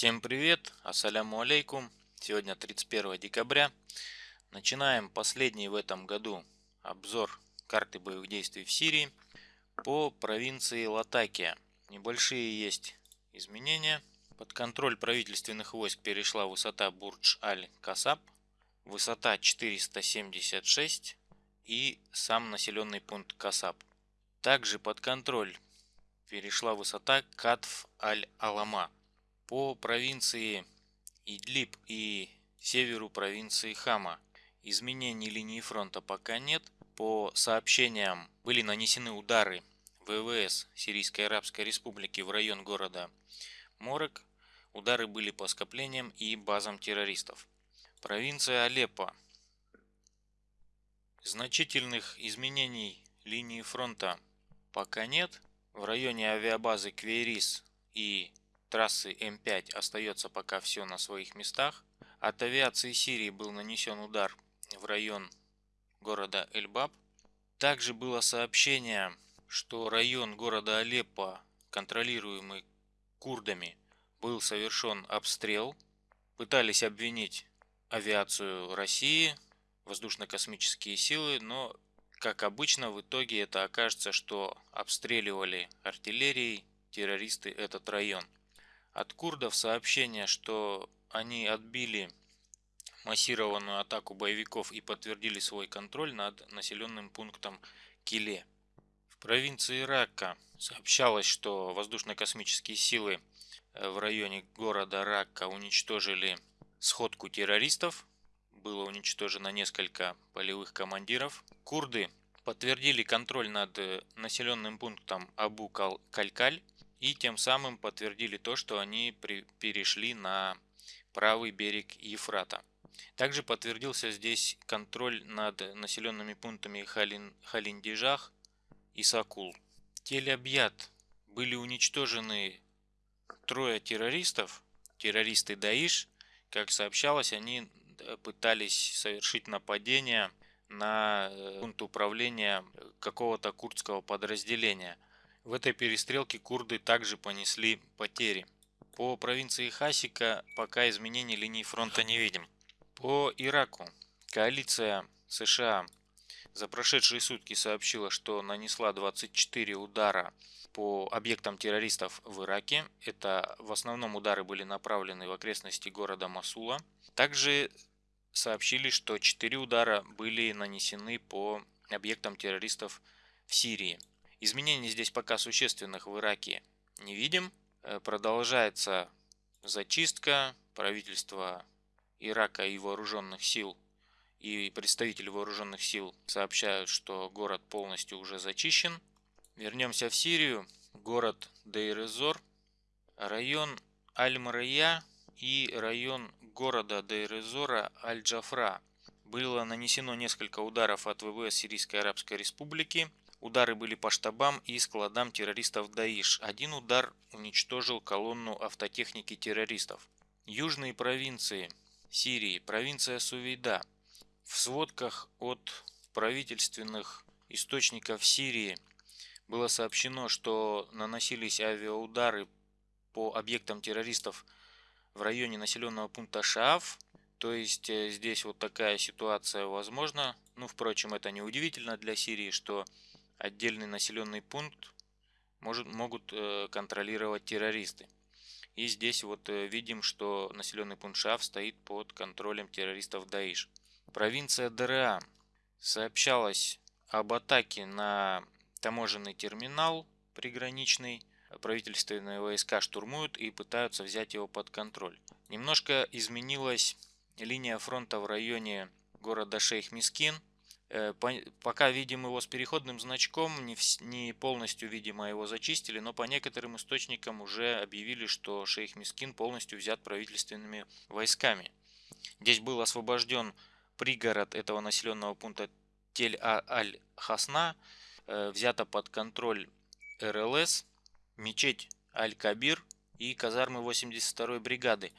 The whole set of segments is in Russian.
Всем привет, ассаляму алейкум. Сегодня 31 декабря. Начинаем последний в этом году обзор карты боевых действий в Сирии по провинции Латакия. Небольшие есть изменения. Под контроль правительственных войск перешла высота Бурдж-Аль-Касаб, высота 476 и сам населенный пункт Касаб. Также под контроль перешла высота Катф-Аль-Алама по провинции Идлиб и северу провинции Хама. Изменений линии фронта пока нет. По сообщениям были нанесены удары ВВС Сирийской Арабской Республики в район города Морек. Удары были по скоплениям и базам террористов. Провинция Алеппо. Значительных изменений линии фронта пока нет. В районе авиабазы Квейрис и трассы М5 остается пока все на своих местах. От авиации Сирии был нанесен удар в район города Эльбаб. Также было сообщение, что район города Алеппо, контролируемый курдами, был совершен обстрел. Пытались обвинить авиацию России, воздушно-космические силы, но как обычно, в итоге это окажется, что обстреливали артиллерией террористы этот район. От курдов сообщение, что они отбили массированную атаку боевиков и подтвердили свой контроль над населенным пунктом Киле. В провинции Ракка сообщалось, что воздушно-космические силы э, в районе города Ракка уничтожили сходку террористов, было уничтожено несколько полевых командиров. Курды подтвердили контроль над э, населенным пунктом Абу-Калькаль и тем самым подтвердили то, что они перешли на правый берег Ефрата. Также подтвердился здесь контроль над населенными пунктами Халин, Халиндижах и Сакул. Тель-Абьят были уничтожены трое террористов, террористы Даиш. Как сообщалось, они пытались совершить нападение на э, пункт управления какого-то курдского подразделения. В этой перестрелке курды также понесли потери. По провинции Хасика пока изменений линии фронта не видим. По Ираку коалиция США за прошедшие сутки сообщила, что нанесла 24 удара по объектам террористов в Ираке. Это в основном удары были направлены в окрестности города Масула. Также сообщили, что 4 удара были нанесены по объектам террористов в Сирии. Изменений здесь пока существенных в Ираке не видим. Э, продолжается зачистка правительства Ирака и вооруженных сил и представители вооруженных сил сообщают, что город полностью уже зачищен. Вернемся в Сирию. Город Дейрезор, район Аль-Мария и район города Дейрезора Аль-Джафра. Было нанесено несколько ударов от ВВС Сирийской Арабской Республики. Удары были по штабам и складам террористов Даиш. Один удар уничтожил колонну автотехники террористов. Южные провинции Сирии, провинция Сувейда. В сводках от правительственных источников Сирии было сообщено, что наносились авиаудары по объектам террористов в районе населенного пункта Шаф. То есть э, здесь вот такая ситуация возможна. Ну, впрочем, это не удивительно для Сирии, что отдельный населенный пункт может, могут э, контролировать террористы. И здесь вот э, видим, что населенный пункт Шаф стоит под контролем террористов Даиш. Провинция ДРА сообщалось об атаке на таможенный терминал приграничный правительственные войска штурмуют и пытаются взять его под контроль. Немножко изменилась линия фронта в районе города Шейх-Мискин. Э, пока видим его с переходным значком, не полностью, видимо, его зачистили, но по некоторым источникам уже объявили, что Шейх-Мискин полностью взят правительственными войсками. Здесь был освобожден пригород этого населенного пункта Тель-Аль-Хасна, э, взято под контроль РЛС, мечеть Аль-Кабир и казармы 82-й бригады.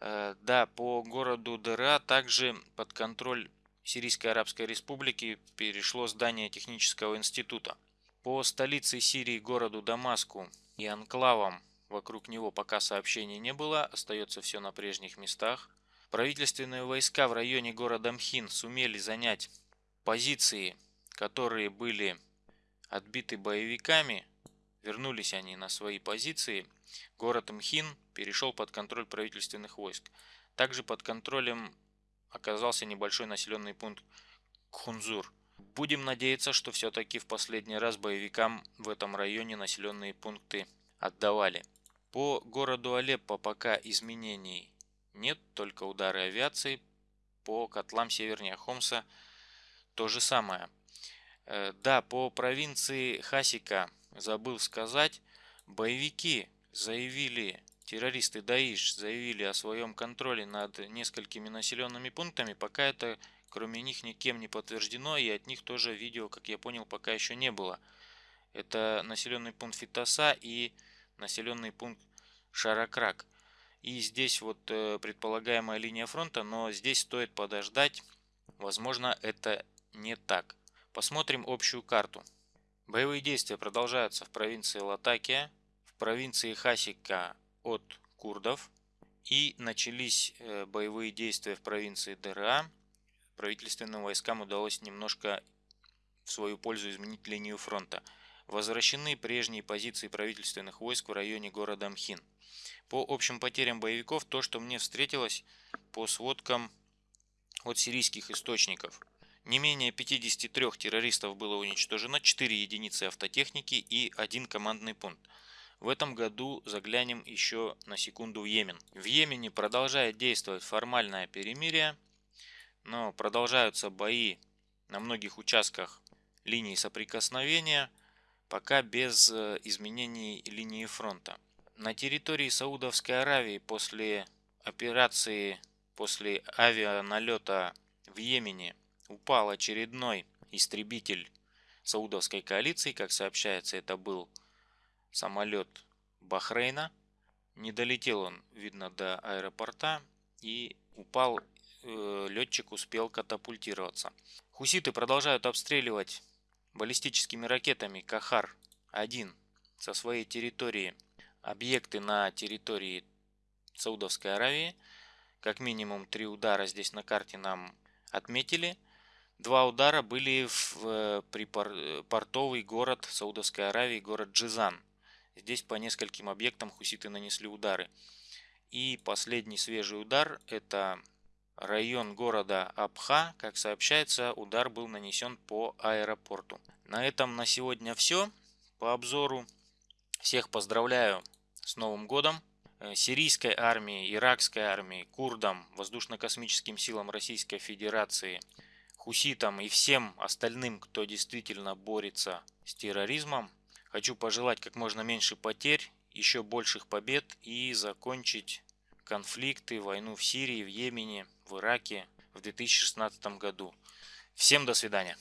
Э, да, по городу Дыра также под контроль Сирийской Арабской Республики перешло здание технического института. По столице Сирии городу Дамаску и анклавам вокруг него пока сообщений не было, остается все на прежних местах. Правительственные войска в районе города Мхин сумели занять позиции, которые были отбиты боевиками. Вернулись они на свои позиции. Город Мхин перешел под контроль правительственных войск. Также под контролем оказался небольшой населенный пункт Кхунзур. Будем надеяться, что все-таки в последний раз боевикам в этом районе населенные пункты отдавали. По городу Алеппо пока изменений нет, только удары авиации. По котлам севернее Хомса то же самое. Э, да, по провинции Хасика забыл сказать, боевики заявили, террористы Даиш заявили о своем контроле над несколькими населенными пунктами, пока это кроме них никем не подтверждено и от них тоже видео, как я понял, пока еще не было. Это населенный пункт Фитоса и населенный пункт Шаракрак. И здесь вот э, предполагаемая линия фронта, но здесь стоит подождать. Возможно, это не так. Посмотрим общую карту. Боевые действия продолжаются в провинции Латакия, в провинции Хасика от курдов. И начались э, боевые действия в провинции ДРА. Правительственным войскам удалось немножко в свою пользу изменить линию фронта. Возвращены прежние позиции правительственных войск в районе города Мхин. По общим потерям боевиков, то, что мне встретилось по сводкам от сирийских источников. Не менее 53 террористов было уничтожено, 4 единицы автотехники и один командный пункт. В этом году заглянем еще на секунду в Йемен. В Йемене продолжает действовать формальное перемирие, но продолжаются бои на многих участках линии соприкосновения, пока без э, изменений линии фронта. На территории Саудовской Аравии после операции, после авианалета в Йемене упал очередной истребитель Саудовской коалиции. Как сообщается, это был самолет Бахрейна. Не долетел он, видно, до аэропорта и упал. Э, летчик успел катапультироваться. Хуситы продолжают обстреливать баллистическими ракетами Кахар-1 со своей территории объекты на территории Саудовской Аравии. Как минимум три удара здесь на карте нам отметили. Два удара были в э, припортовый город Саудовской Аравии, город Джизан. Здесь по нескольким объектам хуситы нанесли удары. И последний свежий удар это район города Абха. Как сообщается, удар был нанесен по аэропорту. На этом на сегодня все по обзору. Всех поздравляю с Новым годом! Э, сирийской армии, иракской армии, курдам, воздушно-космическим силам Российской Федерации, хуситам и всем остальным, кто действительно борется с терроризмом, хочу пожелать как можно меньше потерь, еще больших побед и закончить конфликты, войну в Сирии, в Йемене, в Ираке в 2016 году. Всем до свидания.